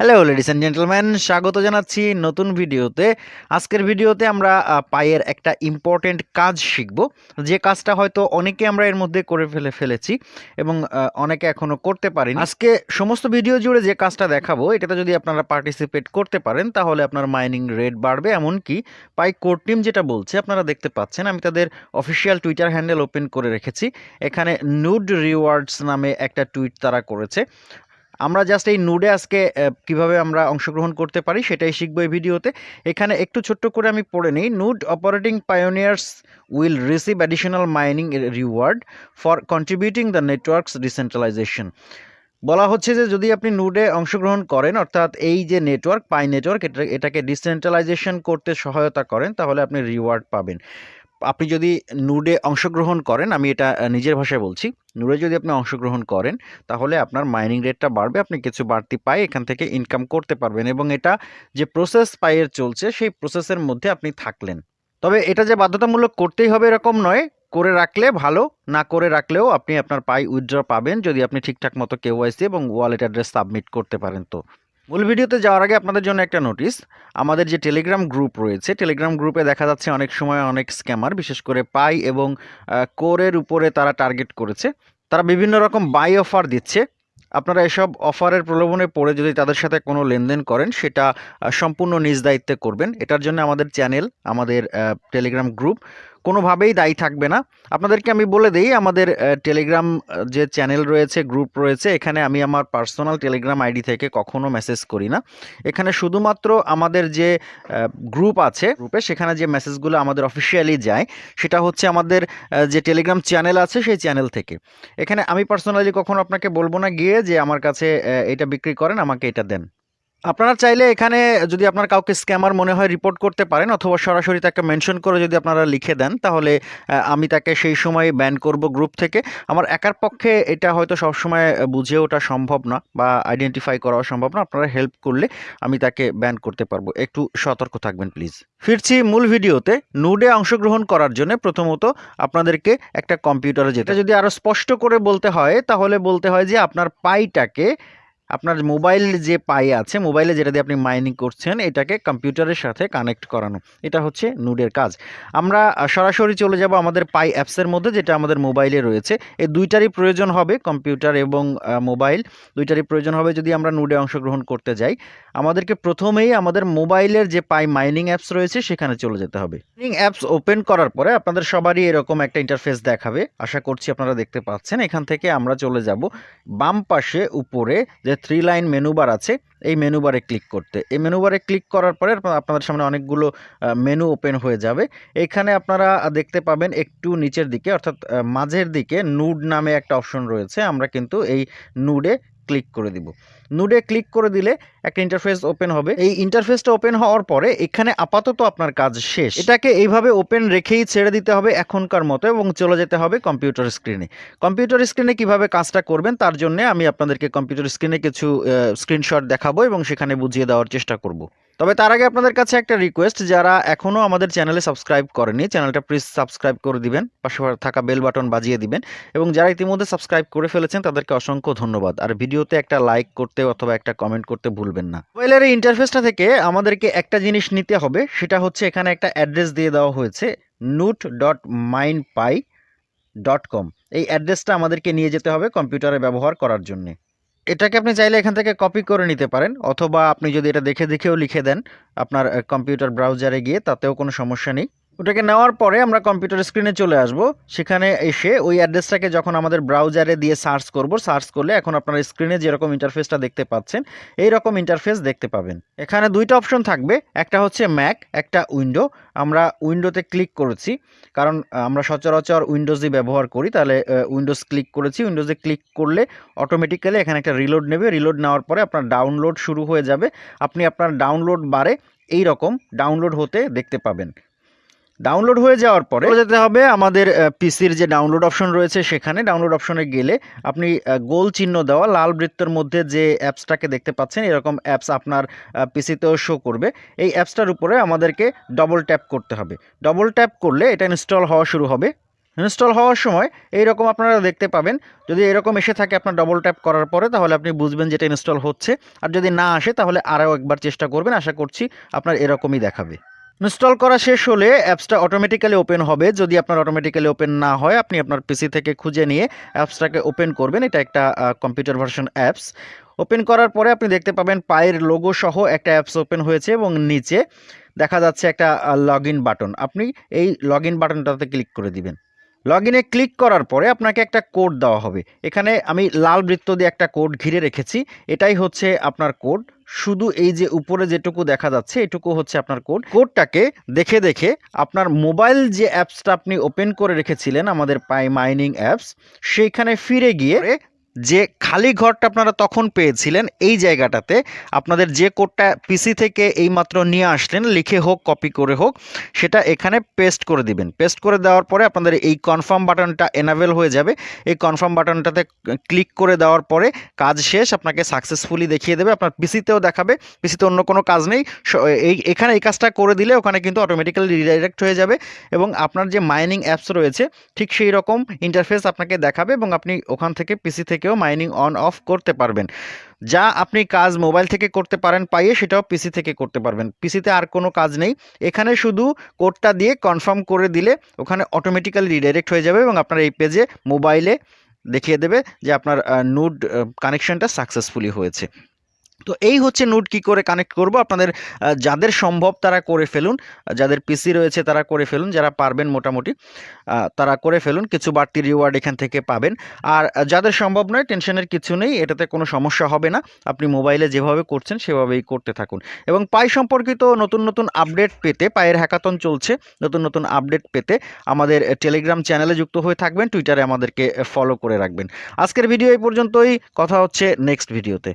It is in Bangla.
হ্যালো লেডিস অ্যান্ড জেন্টলম্যান স্বাগত জানাচ্ছি নতুন ভিডিওতে। আজকের ভিডিওতে আমরা পায়ের একটা ইম্পর্টেন্ট কাজ শিখব। যে কাজটা হয়তো অনেকে আমরা এর মধ্যে করে ফেলে ফেলেছি এবং অনেকে এখনও করতে পারিনি। আজকে সমস্ত ভিডিও জুড়ে যে কাজটা দেখাবো, এটাতে যদি আপনারা পার্টিসিপেট করতে পারেন, তাহলে আপনার মাইনিং রেট বাড়বে। এমনকি পাই কোর টিম যেটা বলছে, আপনারা দেখতে পাচ্ছেন, আমি তাদের অফিসিয়াল টুইটার হ্যান্ডেল ওপেন করে রেখেছি। এখানে নুড রিওয়ার্ডস নামে একটা টুইট তারা করেছে। আমরা জাস্ট এই নুডে আজকে কীভাবে আমরা অংশগ্রহণ করতে পারি সেটাই শিখব এই ভিডিওতে। এখানে একটু ছোট্ট করে আমি পড়ে নিই। Node operating pioneers will receive additional mining reward for contributing the network's decentralization বলা হচ্ছে যে, যদি আপনি নুডে অংশগ্রহণ করেন, অর্থাৎ এই যে নেটওয়ার্ক পাই নেটওয়ার্ক এটা, এটাকে ডিসেন্ট্রালাইজেশন করতে সহায়তা করেন, তাহলে আপনি রিওয়ার্ড পাবেন। আপনি যদি নুডে অংশগ্রহণ করেন, আমি এটা নিজের ভাষায় বলছি নুডে যদি আপনি অংশগ্রহণ করেন, তাহলে আপনার মাইনিং রেটটা বাড়বে, আপনি কিছু বাড়তি পাই এখান থেকে ইনকাম করতে পারবেন এবং এটা যে প্রসেস পায়ের চলছে, সেই প্রসেসের মধ্যে আপনি থাকলেন। তবে এটা যে বাধ্যতামূলক করতেই হবে এরকম নয়, করে রাখলে ভালো, না করে রাখলেও আপনি আপনার পাই উইথড্র পাবেন যদি আপনি ঠিকঠাক মতো কেওয়াইসি এবং ওয়ালেট অ্যাড্রেস সাবমিট করতে পারেন তো। মূল ভিডিওতে যাওয়ার আগে আপনাদের জন্য একটা নোটিস আমাদের যে টেলিগ্রাম গ্রুপ রয়েছে টেলিগ্রাম গ্রুপে দেখা যাচ্ছে অনেক সময় অনেক স্ক্যামার বিশেষ করে পাই এবং কোরের উপরে তারা টার্গেট করেছে। তারা বিভিন্ন রকম বাই অফার দিচ্ছে। আপনারা এসব অফারের প্রলোভনে পড়ে যদি তাদের সাথে কোনো লেনদেন করেন, সেটা সম্পূর্ণ নিজ দায়িত্বে করবেন। এটার জন্য আমাদের চ্যানেল আমাদের টেলিগ্রাম গ্রুপ কোনোভাবেই দায়ী থাকবে না। আপনাদেরকে আমি বলে দিই, আমাদের টেলিগ্রাম যে চ্যানেল রয়েছে গ্রুপ রয়েছে, এখানে আমি আমার পার্সোনাল টেলিগ্রাম আইডি থেকে কখনো মেসেজ করি না। এখানে শুধুমাত্র আমাদের যে গ্রুপ আছে গ্রুপে সেখানে যে মেসেজগুলো আমাদের অফিসিয়ালি যায়, সেটা হচ্ছে আমাদের যে টেলিগ্রাম চ্যানেল আছে, সেই চ্যানেল থেকে। এখানে আমি পার্সোনালি কখনো আপনাকে বলব না গিয়ে যে আমার কাছে এটা বিক্রি করেন, আমাকে এটা দেন। আপনারা চাইলে এখানে যদি আপনার কাউকে স্ক্যামার মনে হয় রিপোর্ট করতে পারেন অথবা সরাসরি তাকে মেনশন করে যদি আপনারা লিখে দেন, তাহলে আমি তাকে সেই সময় ব্যান করব গ্রুপ থেকে। আমার একার পক্ষে এটা হয়তো সবসময় বুঝে ওঠা সম্ভব না বা আইডেন্টিফাই করাও সম্ভব না। আপনারা হেল্প করলে আমি তাকে ব্যান করতে পারব। একটু সতর্ক থাকবেন প্লিজ ফিরছি মূল ভিডিওতে। নুডে অংশগ্রহণ করার জন্য প্রথমত আপনাদেরকে একটা কম্পিউটারে যেতে। যদি আরও স্পষ্ট করে বলতে হয়, তাহলে বলতে হয় যে আপনার পাইটাকে আপনার মোবাইল যে পাই আছে, মোবাইলে যেটা দিয়ে আপনি মাইনিং করছেন, এটাকে কম্পিউটারের সাথে কানেক্ট করানো। এটা হচ্ছে নুডের কাজ। আমরা সরাসরি চলে যাব আমাদের পাই অ্যাপসের মধ্যে, যেটা আমাদের মোবাইলে রয়েছে। এই দুইটারই প্রয়োজন হবে কম্পিউটার এবং মোবাইল। দুইটারই প্রয়োজন হবে যদি আমরা নুডে অংশগ্রহণ করতে যাই। আমাদেরকে প্রথমেই আমাদের মোবাইলের যে পাই মাইনিং অ্যাপস রয়েছে, সেখানে চলে যেতে হবে। মাইনিং অ্যাপস ওপেন করার পরে আপনাদের সবারই এরকম একটা ইন্টারফেস দেখাবে। আশা করছি আপনারা দেখতে পাচ্ছেন। এখান থেকে আমরা চলে যাব বাম পাশে উপরে যে থ্রি লাইন মেনু বার আছে, এই মেনু বারে ক্লিক করতে। এই মেনু বারে ক্লিক করার পরে আপনাদের সামনে অনেকগুলো মেনু ওপেন হয়ে যাবে। এখানে আপনারা দেখতে পাবেন একটু নিচের দিকে, অর্থাৎ মাঝের দিকে নুড নামে একটা অপশন রয়েছে। আমরা কিন্তু এই নুডে ক্লিক করে দিব। নুডে ক্লিক করে দিলে একটা ইন্টারফেস ওপেন হবে। এই ইন্টারফেসটা ওপেন হওয়ার পরে এখানে আপাতত আপনার কাজ শেষ। এটাকে এইভাবে ওপেন রেখেই ছেড়ে দিতে হবে এখনকার মতো এবং চলে যেতে হবে কম্পিউটার স্ক্রিনে কম্পিউটার স্ক্রিনে কীভাবে কাজটা করবেন তার জন্য আমি আপনাদেরকে কম্পিউটার স্ক্রিনে কিছু স্ক্রিনশট দেখাবো এবং সেখানে বুঝিয়ে দেওয়ার চেষ্টা করব। তবে তার আগে আপনাদের কাছে একটা রিকোয়েস্ট যারা এখনও আমাদের চ্যানেলে সাবস্ক্রাইব করেনি, চ্যানেলটা প্লিজ সাবস্ক্রাইব করে দিবেন, পাশে থাকা বেল বাটন বাজিয়ে দিবেন, এবং যারা ইতিমধ্যে সাবস্ক্রাইব করে ফেলেছেন, তাদেরকে অসংখ্য ধন্যবাদ। আর ভিডিওতে একটা লাইক করতে অথবা একটা কমেন্ট করতে ভুলবেন না। মোবাইলের এই ইন্টারফেসটা থেকে আমাদেরকে একটা জিনিস নিতে হবে, সেটা হচ্ছে এখানে একটা অ্যাড্রেস দিয়ে দেওয়া হয়েছে node dot mine pi dot com এই অ্যাড্রেসটা আমাদেরকে নিয়ে যেতে হবে কম্পিউটারে ব্যবহার করার জন্য। এটাকে আপনি চাইলে এখান থেকে কপি করে নিতে পারেন, অথবা আপনি যদি এটা দেখে দেখেও লিখে দেন আপনার কম্পিউটার ব্রাউজারে গিয়ে, তাতেও কোনো সমস্যা নেই। ওটাকে নেওয়ার পরে আমরা কম্পিউটার স্ক্রিনে চলে আসব। সেখানে এসে ওই অ্যাড্রেসটাকে যখন আমাদের ব্রাউজারে দিয়ে সার্চ করব, সার্চ করলে এখন আপনার স্ক্রিনে যেরকম ইন্টারফেসটা দেখতে পাচ্ছেন এই রকম ইন্টারফেস দেখতে পাবেন। এখানে দুইটা অপশন থাকবে, একটা হচ্ছে ম্যাক একটা উইন্ডো। আমরা উইন্ডোতে ক্লিক করেছি, কারণ আমরা সচরাচর উইন্ডোজই ব্যবহার করি, তাহলে উইন্ডোজ ক্লিক করেছি। উইন্ডোজে ক্লিক করলে অটোমেটিক্যালি এখানে একটা রিলোড নেবে। রিলোড নেওয়ার পরে আপনার ডাউনলোড শুরু হয়ে যাবে। আপনি আপনার ডাউনলোড বারে এই রকম ডাউনলোড হতে দেখতে পাবেন। ডাউনলোড হয়ে যাওয়ার পরে যেতে হবে আমাদের পিসির যে ডাউনলোড অপশন রয়েছে, সেখানে ডাউনলোড অপশনে গেলে আপনি গোল চিহ্ন দেওয়া লাল বৃত্তের মধ্যে যে অ্যাপসটাকে দেখতে পাচ্ছেন, এরকম অ্যাপস আপনার পিসিতেও শো করবে। এই অ্যাপসটার উপরে আমাদেরকে ডবল ট্যাপ করতে হবে। ডবল ট্যাপ করলে এটা ইনস্টল হওয়া শুরু হবে। ইনস্টল হওয়ার সময় এইরকম আপনারা দেখতে পাবেন। যদি এরকম এসে থাকে আপনার ডবল ট্যাপ করার পরে, তাহলে আপনি বুঝবেন যেটা ইনস্টল হচ্ছে। আর যদি না আসে, তাহলে আরও একবার চেষ্টা করবেন। আশা করছি আপনার এরকমই দেখাবে। ইনস্টল করা শেষ হলে অ্যাপসটা অটোমেটিক্যালি ওপেন হবে। যদি আপনার অটোমেটিক্যালি ওপেন না হয়, আপনি আপনার পিসি থেকে খুঁজে নিয়ে অ্যাপসটাকে ওপেন করবেন। এটা একটা কম্পিউটার ভার্সন অ্যাপস ওপেন করার পরে আপনি দেখতে পাবেন পায়ের লোগো সহ একটা অ্যাপস ওপেন হয়েছে এবং নিচে দেখা যাচ্ছে একটা লগ বাটন আপনি এই লগ বাটনটাতে ক্লিক করে দিবেন। লগ ইনে ক্লিক করার পরে আপনাকে একটা কোড দেওয়া হবে। এখানে আমি লাল বৃত্ত দিয়ে একটা কোড ঘিরে রেখেছি। এটাই হচ্ছে আপনার কোড শুধু এই যে উপরে যেটুকু দেখা যাচ্ছে, এটুকু হচ্ছে আপনার কোড কোডটাকে দেখে দেখে আপনার মোবাইল যে অ্যাপসটা আপনি ওপেন করে রেখেছিলেন, আমাদের পাই মাইনিং অ্যাপস সেইখানে ফিরে গিয়ে যে খালি ঘরটা আপনারা তখন পেয়েছিলেন এই জায়গাটাতে আপনাদের যে কোডটা পিসি থেকে এইমাত্র নিয়ে আসলেন, লিখে হোক কপি করে হোক, সেটা এখানে পেস্ট করে দিবেন। পেস্ট করে দেওয়ার পরে আপনাদের এই কনফার্ম বাটনটা এনাবেল হয়ে যাবে। এই কনফার্ম বাটনটাতে ক্লিক করে দেওয়ার পরে কাজ শেষ, আপনাকে সাকসেসফুলি দেখিয়ে দেবে। আপনার পিসিতেও দেখাবে। পিসিতে অন্য কোনো কাজ নেই। এই, এখানে এই কাজটা করে দিলে ওখানে কিন্তু অটোমেটিক্যালি রিডাইরেক্ট হয়ে যাবে এবং আপনার যে মাইনিং অ্যাপস রয়েছে, ঠিক সেই রকম ইন্টারফেস আপনাকে দেখাবে এবং আপনি ওখান থেকে পিসি থেকেও মাইনিং অন অফ করতে পারবেন। যা আপনি কাজ মোবাইল থেকে করতে পারেন, পাইয়ে সেটাও পিসি থেকে করতে পারবেন। পিসিতে আর কোনো কাজ নেই। এখানে শুধু কোডটা দিয়ে কনফার্ম করে দিলে ওখানে অটোমেটিক্যালি রিডাইরেক্ট হয়ে যাবে এবং আপনার এই পেজে মোবাইলে দেখিয়ে দেবে যে আপনার নুড কানেকশনটা সাকসেসফুলি হয়েছে। তো এই হচ্ছে নোট কি করে কানেক্ট করব? আপনাদের যাদের সম্ভব তারা করে ফেলুন যাদের পিসি রয়েছে তারা করে ফেলুন, যারা পারবেন মোটামুটি তারা করে ফেলুন, কিছু বাড়তি রিওয়ার্ড এখান থেকে পাবেন। আর যাদের সম্ভব নয় টেনশনের কিছু নেই, এটাতে কোনো সমস্যা হবে না, আপনি মোবাইলে যেভাবে করছেন সেভাবেই করতে থাকুন। এবং পাই সম্পর্কিত নতুন নতুন আপডেট পেতে, পায়ের হ্যাকাতন চলছে, নতুন নতুন আপডেট পেতে আমাদের টেলিগ্রাম চ্যানেলে যুক্ত হয়ে থাকবেন টুইটারে আমাদেরকে ফলো করে রাখবেন। আজকের ভিডিও এই পর্যন্তই, কথা হচ্ছে নেক্সট ভিডিওতে